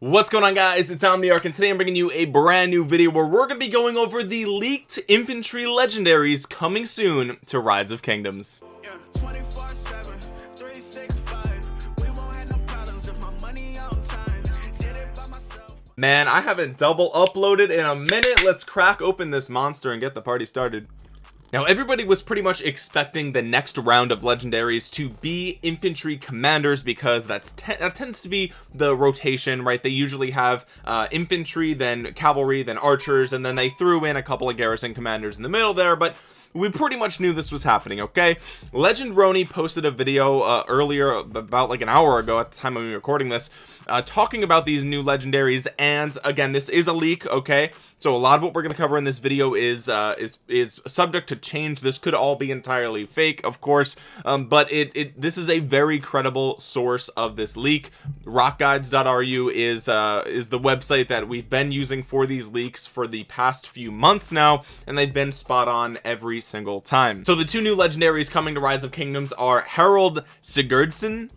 what's going on guys? It's omniarch and today i'm bringing you a brand new video where we're going to be going over the leaked infantry legendaries coming soon to rise of kingdoms. Yeah, man i haven't double uploaded in a minute. Let's crack open this monster and get the party started now everybody was pretty much expecting the next round of legendaries to be infantry commanders because that's that tends to be the rotation right? They usually have uh, infantry then cavalry then archers and then they threw in a couple of garrison commanders in the middle there but we pretty much knew this was happening okay? Legend Roni posted a video uh, earlier about like an hour ago at the time of me recording this uh, talking about these new legendaries and again this is a leak okay? So a lot of what we're going to cover in this video is uh is is subject to change. This could all be entirely fake of course um but it, it this is a very credible source of this leak. Rockguides.ru is uh is the website that we've been using for these leaks for the past few months now and they've been spot on every single time. So the two new legendaries coming to rise of kingdoms are harold Sigurdsson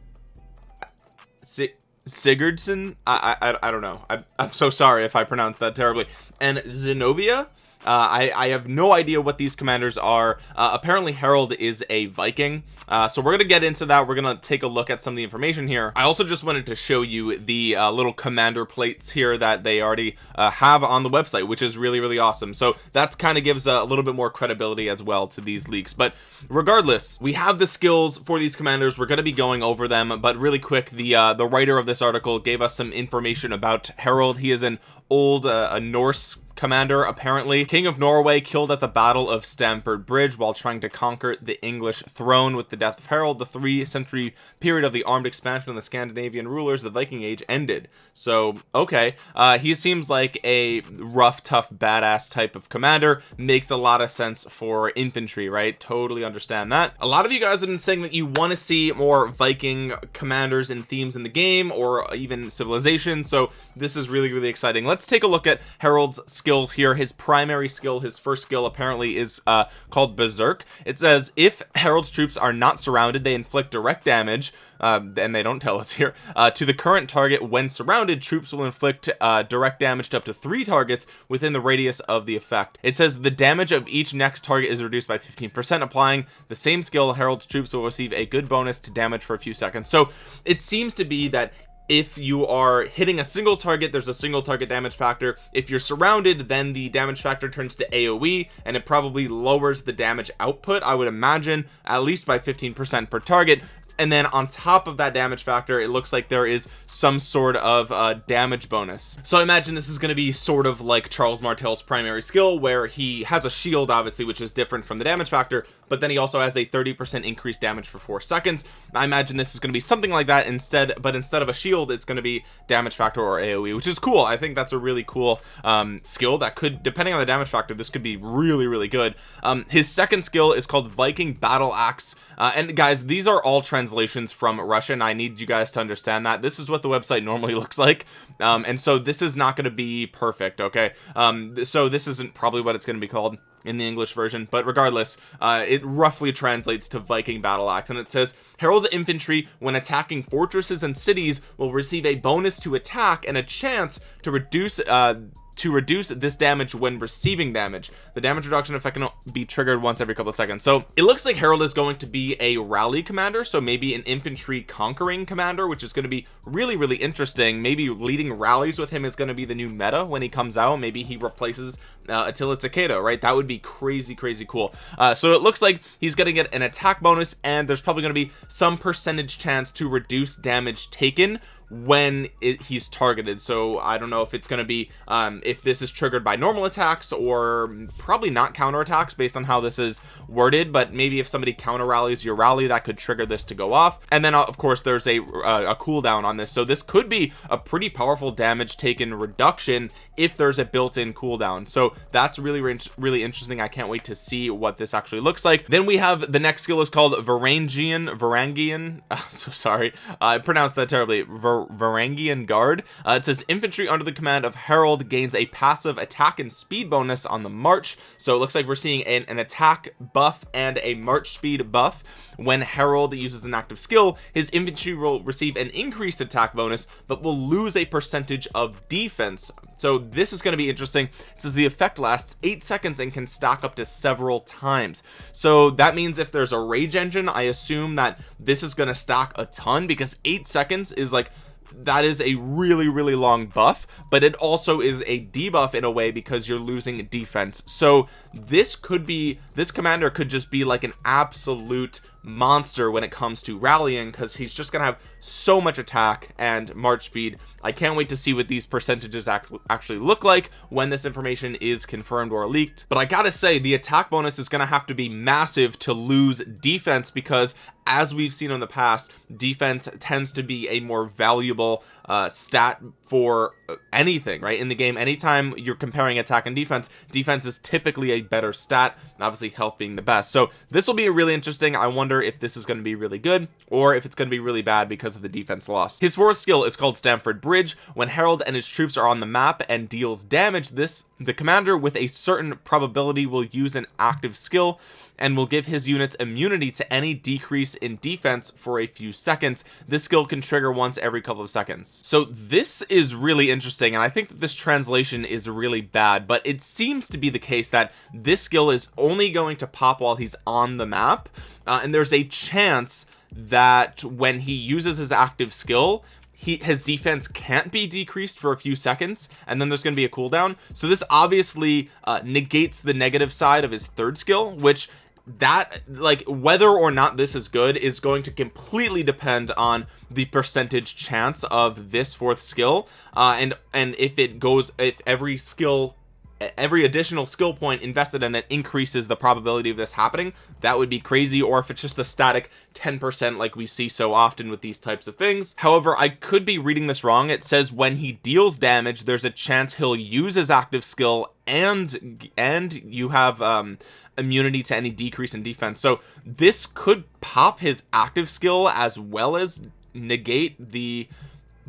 Si Sigurdsson? I, I I don't know. I, I'm so sorry if I pronounced that terribly. And Zenobia uh, I, I have no idea what these commanders are. Uh, apparently Harald is a Viking. Uh, so we're gonna get into that. We're gonna take a look at some of the information here. I also just wanted to show you the uh, little commander plates here that they already uh, have on the website which is really really awesome. So that kind of gives a little bit more credibility as well to these leaks. But regardless we have the skills for these commanders. We're going to be going over them. But really quick the uh, the writer of this article gave us some information about Harald he is an old a Norse commander. Apparently king of Norway killed at the battle of Stamford Bridge while trying to conquer the English throne with the death of Harold the three century period of the armed expansion of the Scandinavian rulers. The Viking age ended. So okay. Uh he seems like a rough tough badass type of commander. Makes a lot of sense for infantry right? Totally understand that. A lot of you guys have been saying that you want to see more Viking commanders and themes in the game or even civilization. So this is really really exciting. Let's take a look at Harald's skill skills here. His primary skill his first skill apparently is uh called berserk. It says if Harald's troops are not surrounded they inflict direct damage uh, and they don't tell us here uh, to the current target. When surrounded troops will inflict uh, direct damage to up to three targets within the radius of the effect. It says the damage of each next target is reduced by 15 percent applying the same skill Harald's troops will receive a good bonus to damage for a few seconds. So it seems to be that if you are hitting a single target there's a single target damage factor. If you're surrounded then the damage factor turns to aoe and it probably lowers the damage output i would imagine at least by 15 percent per target and then on top of that damage factor it looks like there is some sort of uh, damage bonus. So I imagine this is going to be sort of like Charles Martel's primary skill where he has a shield obviously which is different from the damage factor but then he also has a 30 percent increased damage for four seconds. I imagine this is going to be something like that instead but instead of a shield it's going to be damage factor or AoE which is cool. I think that's a really cool um, skill that could depending on the damage factor this could be really really good. Um, his second skill is called Viking battle axe. Uh, and guys these are all translations from Russian. I need you guys to understand that. This is what the website normally looks like. Um, and so this is not going to be perfect okay? Um, so this isn't probably what it's going to be called in the English version but regardless uh, it roughly translates to Viking battle axe and it says Harald's infantry when attacking fortresses and cities will receive a bonus to attack and a chance to reduce uh, to reduce this damage when receiving damage. The damage reduction effect can be triggered once every couple of seconds. So it looks like Harold is going to be a rally commander so maybe an infantry conquering commander which is going to be really really interesting. Maybe leading rallies with him is going to be the new meta when he comes out. Maybe he replaces uh, Attila Takeda right? That would be crazy crazy cool. Uh, so it looks like he's gonna get an attack bonus and there's probably going to be some percentage chance to reduce damage taken when it, he's targeted. So I don't know if it's going to be um, if this is triggered by normal attacks or probably not counter attacks based on how this is worded but maybe if somebody counter rallies your rally that could trigger this to go off. And then uh, of course there's a uh, a cooldown on this. So this could be a pretty powerful damage taken reduction if there's a built-in cooldown. So that's really really interesting. I can't wait to see what this actually looks like. Then we have the next skill is called Varangian Varangian I'm so sorry. I pronounced that terribly. Var Var Varangian Guard. Uh, it says infantry under the command of Harold gains a passive attack and speed bonus on the march. So it looks like we're seeing an, an attack buff and a march speed buff. When Harold uses an active skill his infantry will receive an increased attack bonus but will lose a percentage of defense. So this is going to be interesting. It says the effect lasts eight seconds and can stack up to several times. So that means if there's a rage engine I assume that this is going to stack a ton because eight seconds is like that is a really really long buff but it also is a debuff in a way because you're losing defense. So this could be this commander could just be like an absolute monster when it comes to rallying because he's just gonna have so much attack and march speed. I can't wait to see what these percentages act actually look like when this information is confirmed or leaked. But I gotta say the attack bonus is gonna have to be massive to lose defense because as we've seen in the past defense tends to be a more valuable uh, stat for anything right? In the game anytime you're comparing attack and defense defense is typically a better stat and obviously health being the best. So this will be really interesting. I wonder if this is going to be really good or if it's going to be really bad because of the defense loss. His fourth skill is called Stamford Bridge. When Harold and his troops are on the map and deals damage this the commander with a certain probability will use an active skill and will give his units immunity to any decrease in defense for a few seconds. This skill can trigger once every couple of seconds. So this is really interesting and I think that this translation is really bad but it seems to be the case that this skill is only going to pop while he's on the map uh, and there's a chance that when he uses his active skill he his defense can't be decreased for a few seconds and then there's going to be a cooldown. So this obviously uh, negates the negative side of his third skill which that like whether or not this is good is going to completely depend on the percentage chance of this fourth skill. Uh and and if it goes if every skill every additional skill point invested in it increases the probability of this happening. That would be crazy or if it's just a static 10% like we see so often with these types of things. However I could be reading this wrong. It says when he deals damage there's a chance he'll use his active skill and and you have um immunity to any decrease in defense. So this could pop his active skill as well as negate the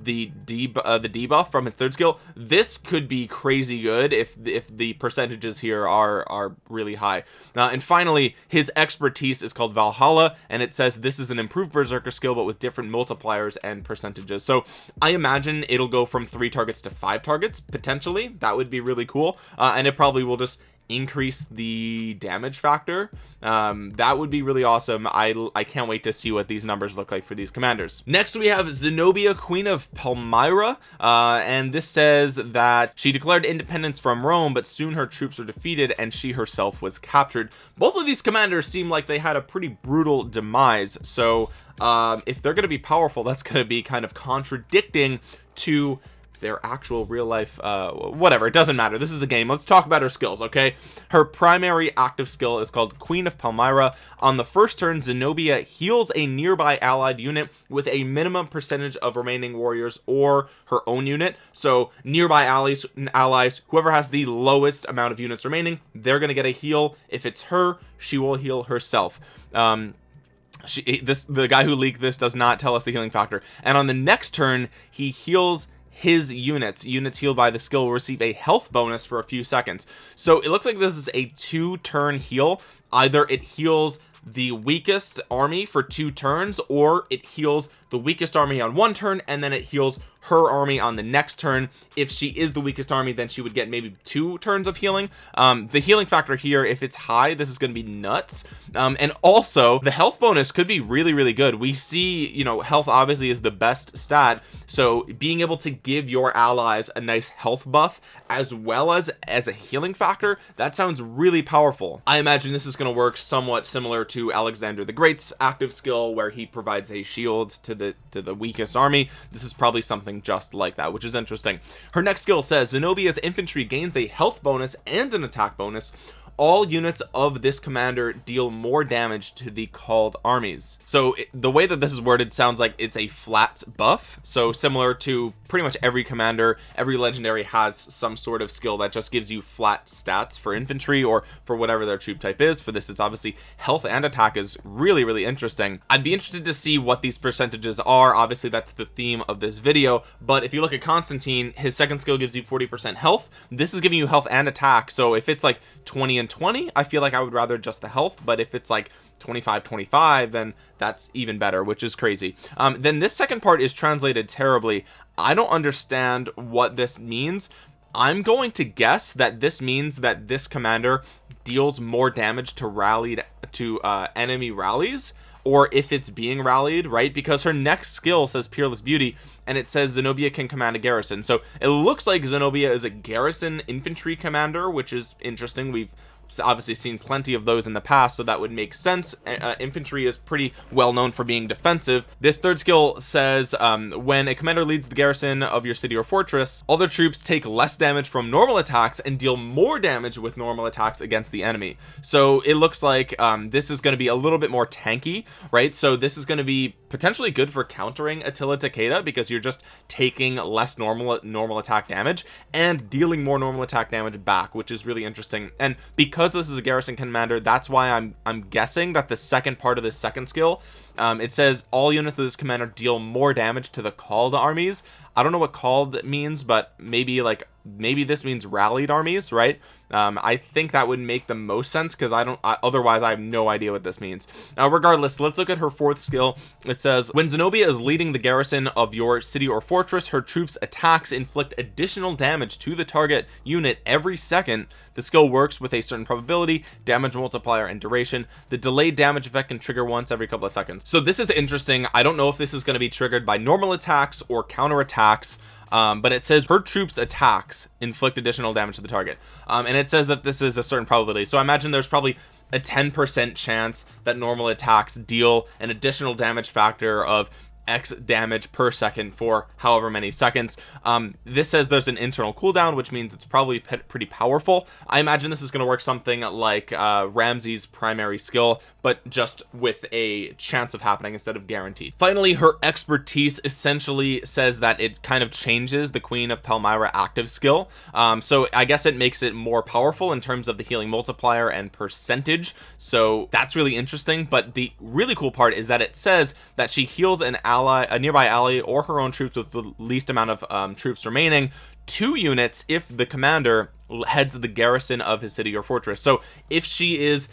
the deb uh, the debuff from his third skill this could be crazy good if if the percentages here are are really high. Uh, and finally his expertise is called Valhalla and it says this is an improved berserker skill but with different multipliers and percentages. So I imagine it'll go from three targets to five targets potentially. That would be really cool. Uh, and it probably will just increase the damage factor um, that would be really awesome. I I can't wait to see what these numbers look like for these commanders. Next we have Zenobia Queen of Palmyra uh, and this says that she declared independence from Rome but soon her troops were defeated and she herself was captured. Both of these commanders seem like they had a pretty brutal demise so um, if they're going to be powerful that's going to be kind of contradicting to their actual real life uh whatever it doesn't matter. This is a game. Let's talk about her skills okay? Her primary active skill is called queen of palmyra. On the first turn zenobia heals a nearby allied unit with a minimum percentage of remaining warriors or her own unit. So nearby allies allies whoever has the lowest amount of units remaining they're gonna get a heal. If it's her she will heal herself. Um she this the guy who leaked this does not tell us the healing factor. And on the next turn he heals his units. Units healed by the skill will receive a health bonus for a few seconds. So it looks like this is a two turn heal. Either it heals the weakest army for two turns or it heals the weakest army on one turn and then it heals her army on the next turn. If she is the weakest army then she would get maybe two turns of healing. Um the healing factor here if it's high this is going to be nuts. Um and also the health bonus could be really really good. We see you know health obviously is the best stat. So being able to give your allies a nice health buff as well as as a healing factor that sounds really powerful. I imagine this is going to work somewhat similar to Alexander the Great's active skill where he provides a shield to the to the weakest army. This is probably something something just like that which is interesting. Her next skill says Zenobia's infantry gains a health bonus and an attack bonus all units of this commander deal more damage to the called armies. So it, the way that this is worded sounds like it's a flat buff. So similar to pretty much every commander every legendary has some sort of skill that just gives you flat stats for infantry or for whatever their troop type is. For this it's obviously health and attack is really really interesting. I'd be interested to see what these percentages are. Obviously that's the theme of this video. But if you look at Constantine his second skill gives you 40 percent health. This is giving you health and attack. So if it's like 20 and 20 I feel like I would rather just the health but if it's like 25 25 then that's even better which is crazy. Um then this second part is translated terribly. I don't understand what this means. I'm going to guess that this means that this commander deals more damage to rallied to uh enemy rallies or if it's being rallied right? Because her next skill says peerless beauty and it says Zenobia can command a garrison. So it looks like Zenobia is a garrison infantry commander which is interesting. We've obviously seen plenty of those in the past so that would make sense. Uh, infantry is pretty well known for being defensive. This third skill says um, when a commander leads the garrison of your city or fortress all their troops take less damage from normal attacks and deal more damage with normal attacks against the enemy. So it looks like um, this is going to be a little bit more tanky right? So this is going to be potentially good for countering Attila Takeda because you're just taking less normal normal attack damage and dealing more normal attack damage back which is really interesting. And because because this is a garrison commander that's why I'm I'm guessing that the second part of this second skill um, it says all units of this commander deal more damage to the called armies. I don't know what called means but maybe like maybe this means rallied armies right? Um, I think that would make the most sense because I don't I, otherwise I have no idea what this means. Now regardless let's look at her fourth skill. It says when Zenobia is leading the garrison of your city or fortress her troops attacks inflict additional damage to the target unit every second. The skill works with a certain probability damage multiplier and duration. The delayed damage effect can trigger once every couple of seconds. So this is interesting. I don't know if this is going to be triggered by normal attacks or counter attacks um, but it says her troops attacks inflict additional damage to the target. Um, and it says that this is a certain probability. So I imagine there's probably a 10% chance that normal attacks deal an additional damage factor of x damage per second for however many seconds. Um, this says there's an internal cooldown which means it's probably pretty powerful. I imagine this is going to work something like uh, Ramsey's primary skill but just with a chance of happening instead of guaranteed. Finally her expertise essentially says that it kind of changes the Queen of Palmyra active skill. Um, so I guess it makes it more powerful in terms of the healing multiplier and percentage. So that's really interesting but the really cool part is that it says that she heals an ally a nearby ally or her own troops with the least amount of um, troops remaining two units if the commander heads the garrison of his city or fortress. So if she is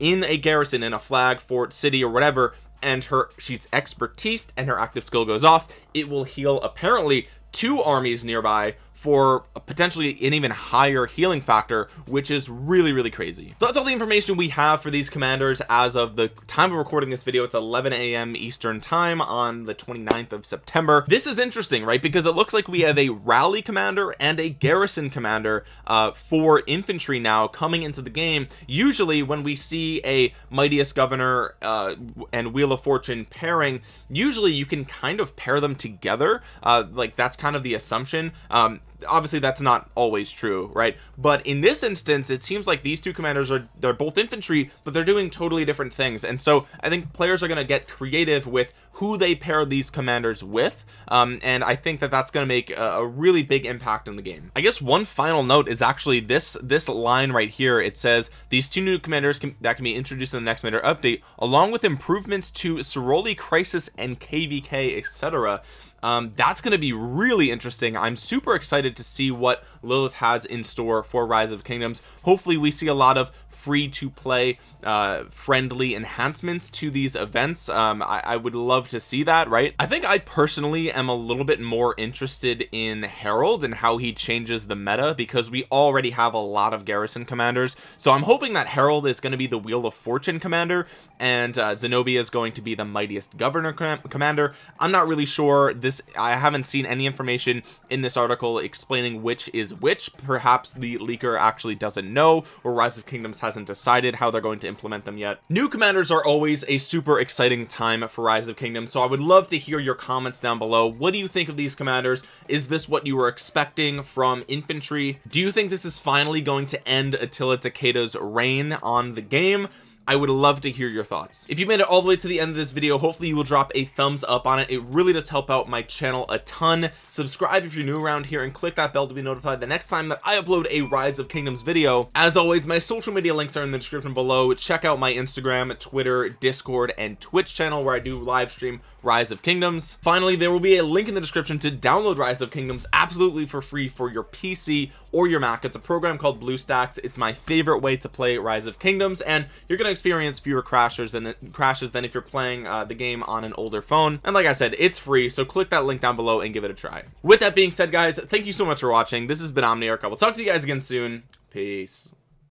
in a garrison in a flag fort city or whatever and her she's expertise and her active skill goes off it will heal apparently two armies nearby for potentially an even higher healing factor which is really really crazy. So that's all the information we have for these commanders as of the time of recording this video. It's 11 a.m eastern time on the 29th of september. This is interesting right? Because it looks like we have a rally commander and a garrison commander uh, for infantry now coming into the game. Usually when we see a mightiest governor uh, and wheel of fortune pairing usually you can kind of pair them together. Uh, like that's kind of the assumption. Um, obviously that's not always true right? But in this instance it seems like these two commanders are they're both infantry but they're doing totally different things. And so I think players are going to get creative with who they pair these commanders with um, and I think that that's going to make a, a, really big impact in the game. I guess one final note is actually this this line right here. It says these two new commanders can, that can be introduced in the next Commander update along with improvements to Ceroli Crisis and KVK etc um, that's going to be really interesting. I'm super excited to see what Lilith has in store for rise of kingdoms. Hopefully we see a lot of free to play uh friendly enhancements to these events. Um I, I, would love to see that right? I think I personally am a little bit more interested in Harold and how he changes the meta because we already have a lot of garrison commanders. So I'm hoping that Harold is going to be the wheel of fortune commander and uh, Zenobia is going to be the mightiest governor com commander. I'm not really sure. This I haven't seen any information in this article explaining which is which. Perhaps the leaker actually doesn't know or rise of kingdoms hasn't decided how they're going to implement them yet. New commanders are always a super exciting time for rise of kingdoms so I would love to hear your comments down below. What do you think of these commanders? Is this what you were expecting from infantry? Do you think this is finally going to end Attila Takeda's reign on the game I would love to hear your thoughts. If you made it all the way to the end of this video hopefully you will drop a thumbs up on it. It really does help out my channel a ton. Subscribe if you're new around here and click that bell to be notified the next time that I upload a rise of kingdoms video. As always my social media links are in the description below. Check out my Instagram Twitter discord and Twitch channel where I do live stream rise of kingdoms. Finally there will be a link in the description to download rise of kingdoms absolutely for free for your PC or your Mac. It's a program called BlueStacks it's my favorite way to play rise of kingdoms and you're going to experience fewer crashes than crashes than if you're playing uh, the game on an older phone. And like I said it's free so click that link down below and give it a try. With that being said guys thank you so much for watching. This has been Omniarch. I will talk to you guys again soon. Peace